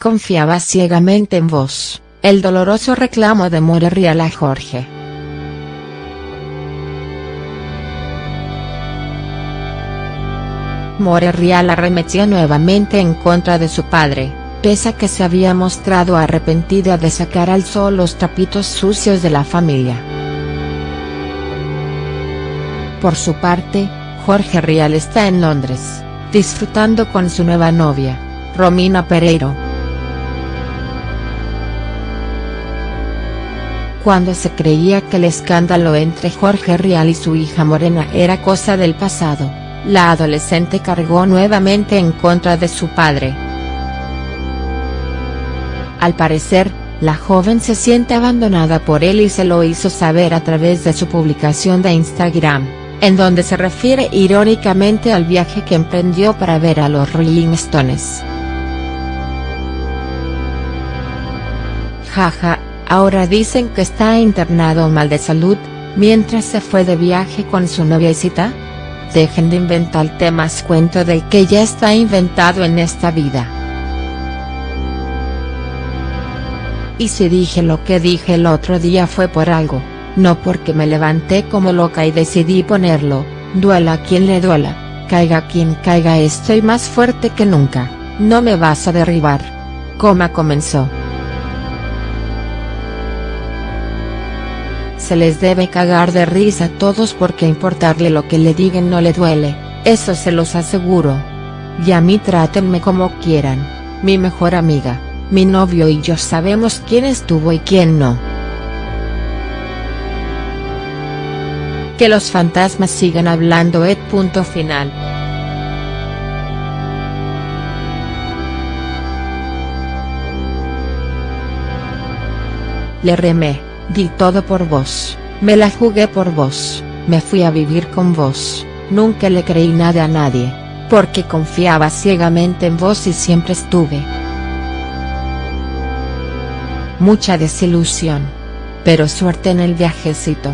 Confiaba ciegamente en vos, el doloroso reclamo de More Real a Jorge. More Real arremetió nuevamente en contra de su padre, pese a que se había mostrado arrepentida de sacar al sol los trapitos sucios de la familia. Por su parte, Jorge Rial está en Londres, disfrutando con su nueva novia, Romina Pereiro. Cuando se creía que el escándalo entre Jorge Rial y su hija Morena era cosa del pasado, la adolescente cargó nuevamente en contra de su padre. Al parecer, la joven se siente abandonada por él y se lo hizo saber a través de su publicación de Instagram, en donde se refiere irónicamente al viaje que emprendió para ver a los Rolling Stones. Jaja, ahora dicen que está internado mal de salud, mientras se fue de viaje con su noviecita. Dejen de inventar temas cuento de que ya está inventado en esta vida. Y si dije lo que dije el otro día fue por algo, no porque me levanté como loca y decidí ponerlo, duela quien le duela, caiga quien caiga estoy más fuerte que nunca, no me vas a derribar. Coma comenzó. Se les debe cagar de risa a todos porque importarle lo que le digan no le duele, eso se los aseguro. Y a mí trátenme como quieran, mi mejor amiga, mi novio y yo sabemos quién estuvo y quién no. Que los fantasmas sigan hablando Ed. Punto final. Le remé, di todo por vos, me la jugué por vos, me fui a vivir con vos, nunca le creí nada a nadie, porque confiaba ciegamente en vos y siempre estuve. Mucha desilusión. Pero suerte en el viajecito.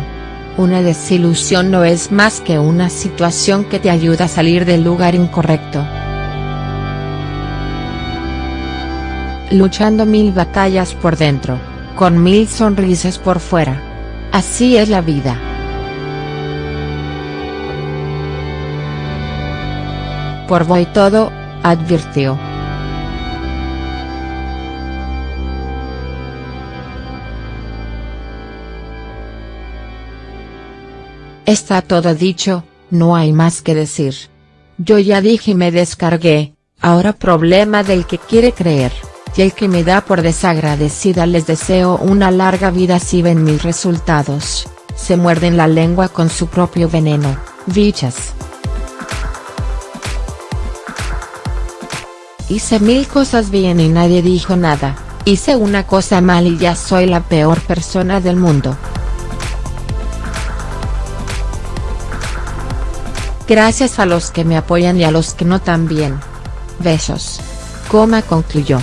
Una desilusión no es más que una situación que te ayuda a salir del lugar incorrecto. Luchando mil batallas por dentro, con mil sonrisas por fuera. Así es la vida. Por voy todo, advirtió. Está todo dicho, no hay más que decir. Yo ya dije y me descargué, ahora problema del que quiere creer, y el que me da por desagradecida les deseo una larga vida si ven mis resultados, se muerden la lengua con su propio veneno, bichas. Hice mil cosas bien y nadie dijo nada, hice una cosa mal y ya soy la peor persona del mundo. Gracias a los que me apoyan y a los que no también. Besos. Coma concluyó.